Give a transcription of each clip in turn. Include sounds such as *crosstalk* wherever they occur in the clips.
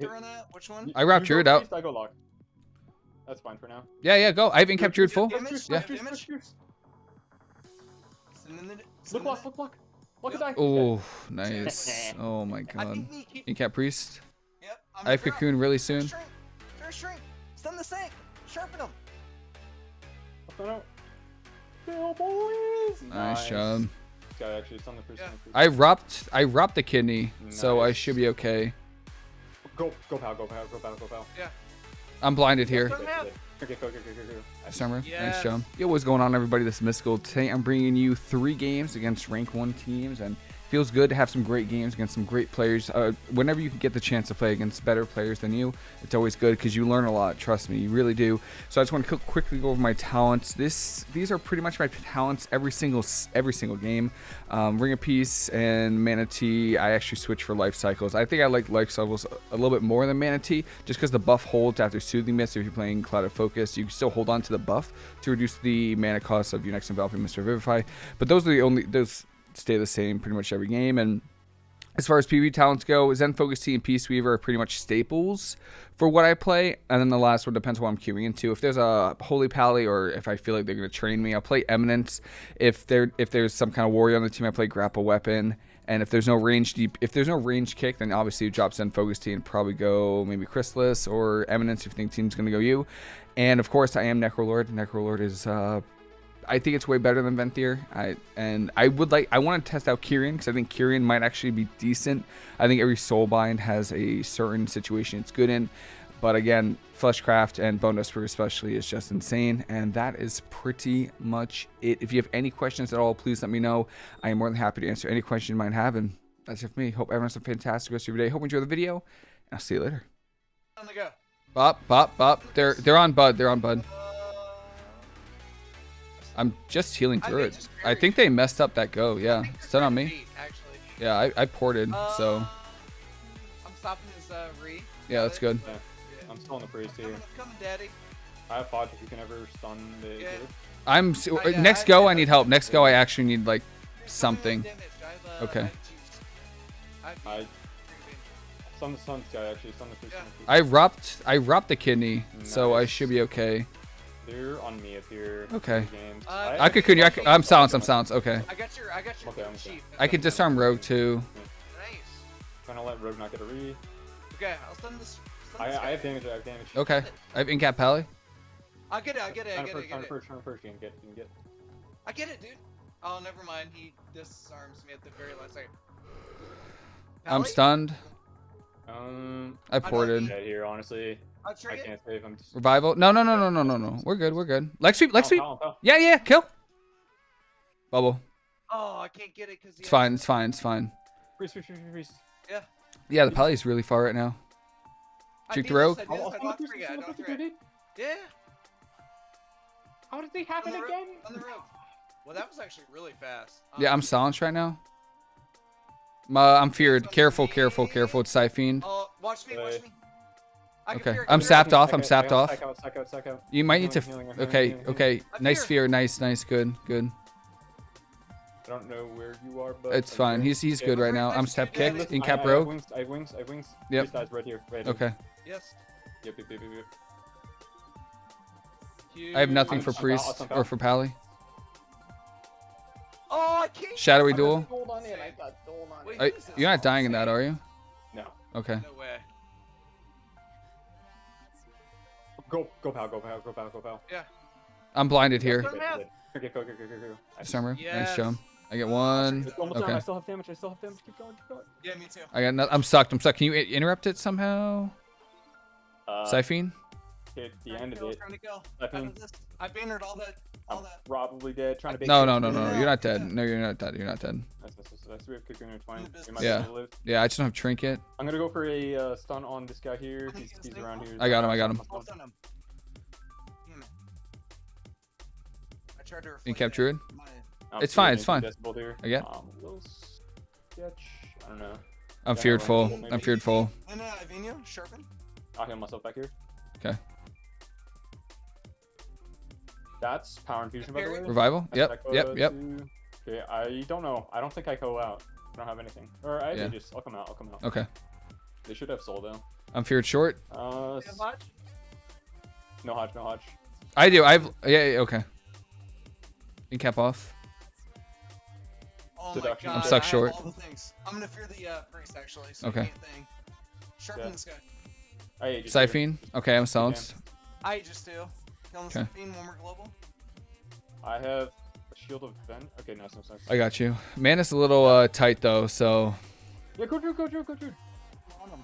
to run at? Which one? I wrapped You go Druid out. I go lock. That's fine for now. Yeah, yeah, go. I haven't kept Druid full. Damage, Juice, Yeah. juice, damage. juice, juice. Send in the- Look send block, look block. Look at that. Oh, *laughs* nice. Oh my god. think we keep. Incap Priest. Yep. I'm I have gonna drop. Cocoon really soon. shrink. First shrink. Stun the sink. Sharpen him. No, no. Nice job. Guy actually the priest. Yeah. on the priest. I wrapped I wrapped the kidney, so I should be okay. Go, go, pal, go, pal, go, pal, go, pal. Yeah. I'm blinded here. Stun him. Okay, go, go, go, go, go. Summer, nice Yes. job. Yo, what's going on, everybody? This is Mystical. Today, I'm bringing you three games against rank one teams, and feels good to have some great games against some great players. Uh, whenever you can get the chance to play against better players than you, it's always good because you learn a lot. Trust me, you really do. So I just want to quickly go over my talents. This, these are pretty much my talents every single every single game. Um, Ring of Peace and Mana Tea. I actually switch for Lifecycles. I think I like Lifecycles a little bit more than Mana Tea, just because the buff holds after Soothing Mist. If you're playing Cloud of Focus, you can still hold on to the buff to reduce the mana cost of your next enveloping or Vivify. But those are the only those stay the same pretty much every game and. As far as PvP talents go, Zen Focus Tea and Peaceweaver are pretty much staples for what I play. And then the last one depends on what I'm queuing into. If there's a Holy Pally or if I feel like they're going to train me, I'll play Eminence. If there if there's some kind of warrior on the team, I play Grapple Weapon. And if there's no range deep, if there's no range kick, then obviously you drop Zen Focus Tea and probably go maybe Chrysalis or Eminence if you think team's going to go you. And of course, I am Necrolord. Necrolord is uh, I think it's way better than Venthyr. I and I would like I want to test out Kyrian because I think Kyrian might actually be decent. I think every Soulbind has a certain situation it's good in, but again, Fleshcraft and Bonedust Brew especially is just insane. And that is pretty much it. If you have any questions at all, please let me know. I am more than happy to answer any question you might have. And that's it for me. Hope everyone has a fantastic rest of your day. Hope you enjoy the video. And I'll see you later. On the go. Bop, bop, bop. They're they're on Bud. They're on Bud. Uh, I'm just healing through think it. I think they messed up that go. Yeah, I think it's they're done on me. beat, Actually. Yeah, I, I ported. So Uh, I'm stopping his uh, re. yeah, that's good. Yeah, Yeah. I'm still on the priest I'm here. coming, I'm coming, daddy. I have Podge if you can ever stun the Yeah. I'm s- Oh, yeah, next I- go. I I need help. Next go, I actually need like Here's something. damage. I've, uh, Okay. I've. I've stun the sun guy actually, stun the priest. Yeah. stun the priest. I wrapped I wrapped the kidney, so I should be okay. They're on me up here. Okay. in the Games. Uh, I could continue. I could, I'm silenced. I'm silenced. Okay. I got your, I got your Okay, I'm sheath. I could disarm Rogue too. Nice. Trying to let Rogue not get a re. Okay, I'll stun this. Stun this I guy. have damage. I have damage. Okay. I have Incap Pally. I'll get it. I'll get it. I Trying get it. I first, get trying to it. first, trying to first. You can get, you can get. I get it, dude. Oh, never mind. He disarms me at the very last second. Pally? I'm stunned. Um, I ported. dead here, honestly. I'll I can't save. I'm just. Revival. No, no, no, no, no, no, no. We're good. We're good. Leg sweep. Leg Pow, sweep. pow, pow. Yeah, yeah. Kill. Bubble. Oh, I can't get it because It's fine. It's fine. It's fine. Priest, priest, priest, priest. Yeah, the Pally's really far right now. Juke the rogue. I I'll, did I'll this, I stun the locked priest. three, I stun the locked priest, three. dude. Yeah. How did they happen the again? On the rope. Well, that was actually really fast. Yeah, I'm Um, silenced right now. Uh, I'm feared. Careful, careful, careful. It's Siphene. Oh, watch me, watch me. I can Okay, I I'm sapped off, I'm sapped off. You might need to. Healing, healing, Okay, healing, healing. okay. Nice fear. Nice, nice. Good, good. I don't know where you are, but It's fine. He's he's good right now. I'm step kicked. In I- cap I have wings, I have wings, I have wings. Yep. Priest dies right here, right here. Okay. Yes. Yep, yep, yep, yep, yep. I have nothing I'm for just- I'm out, priest I'm or out. for pally. Oh, I can't. Shadowy I got duel. gold on it, I got gold on Wait. it. Who is this? You're not dying in that, are you? No. Okay. No Go, go, pal, go, pal, go, pal, go, pal. Yeah. I'm blinded here. Go, go, Okay, go, go, go, go, go. I- Summer. Nice jump. I get one. It's almost done. Okay. I still have damage. I still have damage. Keep going, keep going. Yeah, me too. I got. No, I'm sucked. I'm sucked. Can you interrupt it somehow? Uh, Siphene. Hit the Trying end to of it. Trying to kill. I Out of think this. I bannered all that. All I'm that. probably dead. Trying to bait No, no, no, no, no. You're not dead. No, you're not dead. You're not dead. That's, that's, that's, that's, we have Cocoon in 20. In the We might Yeah. be able to live. Yeah, I just don't have trinket. I'm gonna go for a uh, stun on this guy here. He's, he's around here. I got him, I got him. I'll him. Damn tried to reflect In cap it. druid. My- It's fine, it's fine. decibel Here. I get- Um, a little sketch. I don't know. I'm Yeah, feared full. I'm feared full. And uh, Ivino, sharpen. I'll heal myself back here. Okay. That's power infusion, by the way. Revival. That's Yep. Yep. Yep. to- Okay, I don't know. I don't think I go out. I don't have anything. Or I Yeah. just. I'll come out. I'll come out. Okay. They should have soul though. I'm feared short. Uh, Hodge? no Hodge, no Hodge. I do. I've yeah, yeah okay. In cap off. Oh my god. I'm stuck short. All the things. I'm gonna fear the uh, priest actually. So Okay. I can't. Sharpen Yeah. this guy. I hate. Siphene. Okay, I'm silenced. I just do. Killing the Okay. Siphene when we're global. I have a shield of vent. Okay, nice, nice, nice. I got you. Man, it's a little uh, tight though, so Yeah, go Drew, go Drew, go Drew. On him.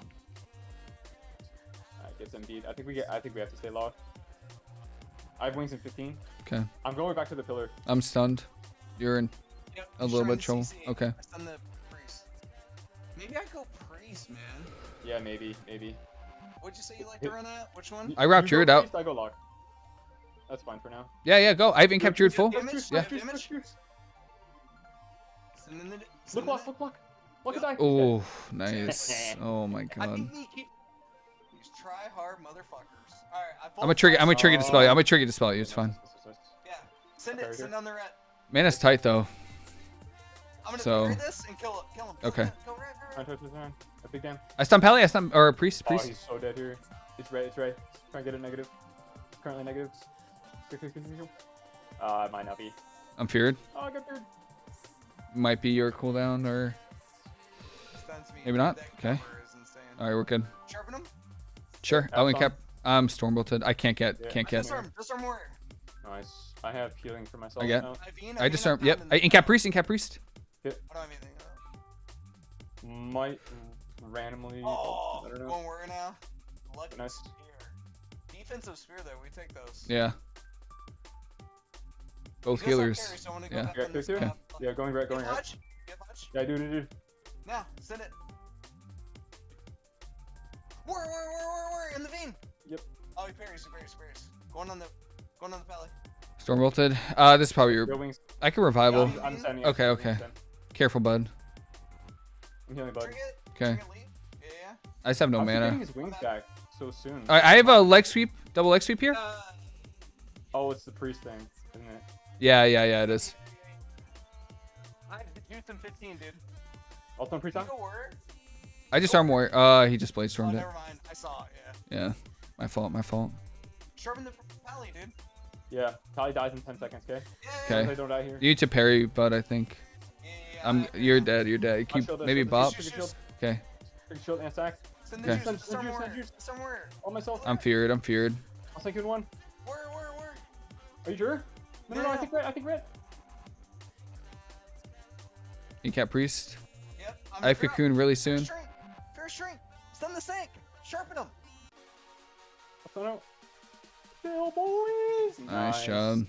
Alright, gets Embiid. I think we get. I think we have to stay locked. I have wings in 15. okay. I'm going back to the pillar. I'm stunned. You're in Yep, a I'm little sure bit trouble. CC. Okay. I stun the priest. Maybe I go priest, man. Yeah, maybe, maybe. What'd you say you like to run at? Which one? I wrapped You go Druid out. priest, I go lock. That's fine for now. Yeah, yeah, go. I haven't kept Druid full. Damage? Juice, Yeah. juice, juice, Damage? juice. Send in the, Look block, look block. Look at that. Oh, nice. *laughs* Oh my god. think we keep these try hard motherfuckers. Alright, I I'm gonna trigger. I'm gonna trigger dispel you. I'm gonna trigger dispel you. It's fine. Yeah. Send it, send on the red. Man, it's tight though. I'm gonna So- so, this and kill it. Kill him. Kill Okay. Him. Go red, red, red. A big damn. I stun Pally. I stun or priest. Oh, Priest. he's so dead here. It's red, it's red. Try and get it negative. Currently negative. Uh, it might not be. I'm feared. Oh, I got feared. Might be your cooldown or. Me. Maybe not? Okay. cover is insane. All right, we're good. Sharpen him. Sure. I'll Have cap. I'm storm bolted. I can't get. Yeah, Can't get. Disarm. Disarm warrior. Nice. I have healing for myself I get- now. Ivine, I Ivine, disarm. I'm Yep. I, the- in cap priest. In cap priest. I don't have Might randomly. Oh, I don't know. going warrior now. Lucky Nice. spear. Defensive spear though. We take those. Yeah. Both He healers. carry, so go Yeah. back Yeah, on this clear, clear. top. Yeah, going red, Get going red. Hodge. Get Hodge. Yeah, dude, dude, dude. Now, send it. Warrior, warrior, warrior, warrior, warrior, in the vein. Yep. Oh, he parries, he parries, he parries. Going on the, going on the pally. Storm bolted. Uh, this is probably your. Go wings. I can revival. I'm, I'm standing. Okay, okay. standing. Careful, bud. I'm healing, bud. Okay. Yeah, yeah. I just have no I'm mana. his wings back so soon. All right, I have a leg sweep. Double leg sweep here. Uh, Oh, it's the priest thing, isn't it? Yeah, yeah, yeah. It is. I have the juice in 15, dude. Also, priest You on. go warrior. I just arm more. Uh, he just blade Oh, stormed it. never mind. I saw it, yeah. Yeah. My fault. My fault. Sharpen the pally, dude. Yeah, Tally dies in 10 seconds, okay? Yeah. Okay. They don't die here. You need to parry, bud. I think. Yeah, yeah, yeah. I'm. You're dead. You're dead. Keep shield maybe shield it, bop. shield it, Okay. Shield and stack. Send Okay. juice. Send- send Disarm send warrior. juice. Disarm warrior. On myself. I'm feared. I'm feared. I'll take you in one. Warrior, warrior, warrior. Are you sure? No, no, no, I think red. I think red. In cap priest. Yep. I'm I have fair- cocoon really fair soon. Shrink. Fair shrink. Stun the sink. Sharpen him. I don't know. Still, boys. Nice job.